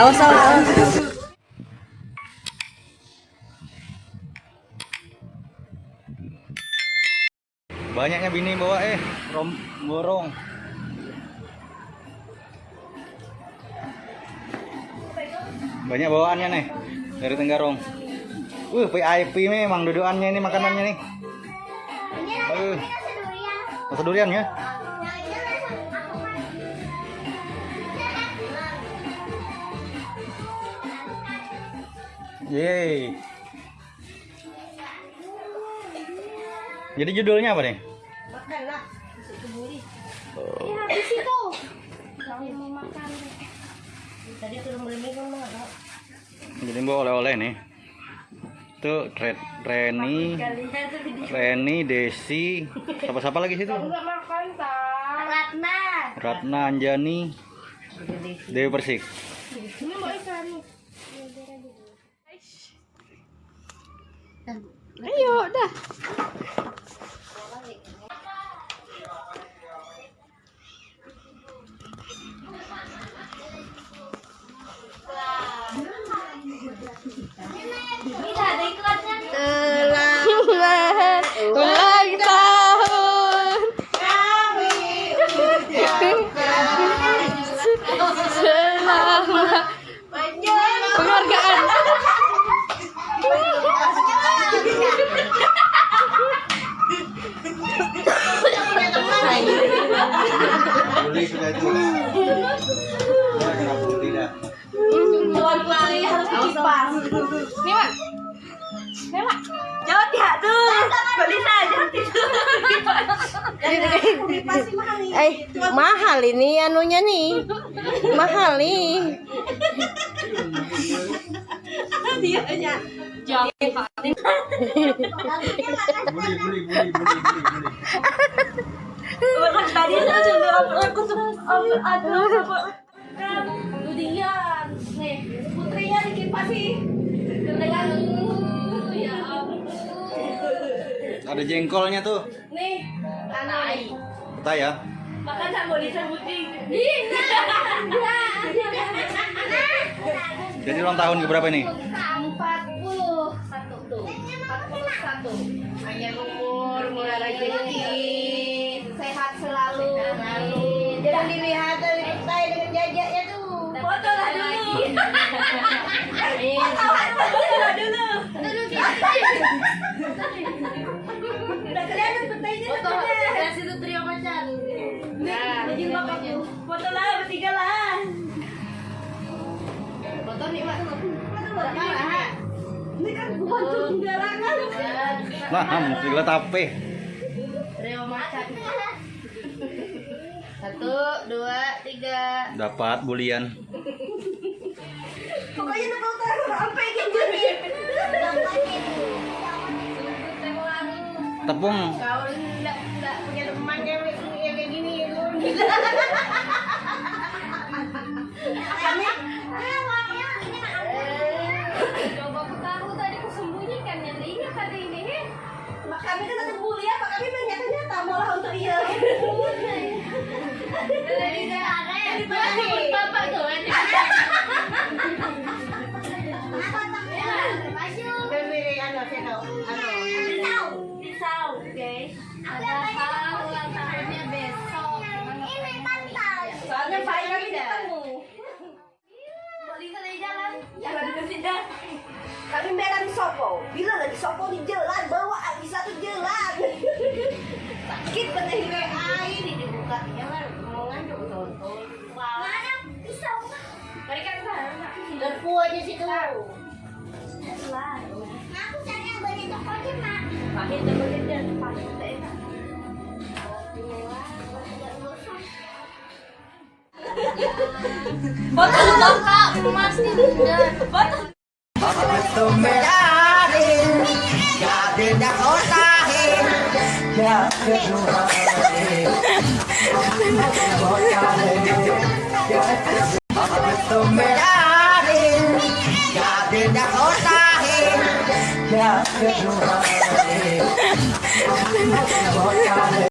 Awas awas. awas. Banyaknya bini bawa eh rom borong. Banyak bawaannya nih dari Tenggarong. Uh, VIP memang dudukannya ini makanannya nih. Uh, rasa durian ya? Yeay. Jadi judulnya apa nih? Makanlah. Oh. Eh, habis itu. Kalau mau makan. Tadi turun beli kan mah. Jadi bawa oleh-oleh nih. Tuh Re Reni, Reni, Desi, siapa-siapa lagi situ? Ratna. Ratna Anjani, Dewi Persik. Ayo, dah. Ya, harus kipas. Nih, Mak. Nih, Mak. Ya tuh. Eh, mahal ini anunya nih. Mahal nih. Dia aja. Juga aku tuh aduh Ludian nih putrinya dikipasin dengan ya. Ada jengkolnya tuh. nih anak Kita ya. makan sama disebutin Jadi ulang tahun ke berapa ini? empat puluh satu tuh empat puluh satu panjang umur murah rezeki saya dengan jajaknya tuh. Foto lah dulu. foto lah dulu. Udah kelihatan petainya foto kasih tuh trio macan nah foto lah bertiga lah. Foto nih mak. Ini kan bukan sembarangan Nah, tape. trio macan satu dua tiga Dapat bulian. pokoknya udah foto sampai gitu Tepung. kau enggak enggak punya teman cewek yang kayak gini lu ano? Pisau, guys. Padahal ulang tahunnya besok. Soalnya pagi kami ketemu. Jalan. Jalan Sopo. Bila lagi Sopo di jalan, bawa di satu jalan. Sakit bener di WA ini dibuka. Mau ngantuk. Mana pisau? Mereka ke sana. Dan kuahnya situ. Foto dulu kak, masih Foto. Ate.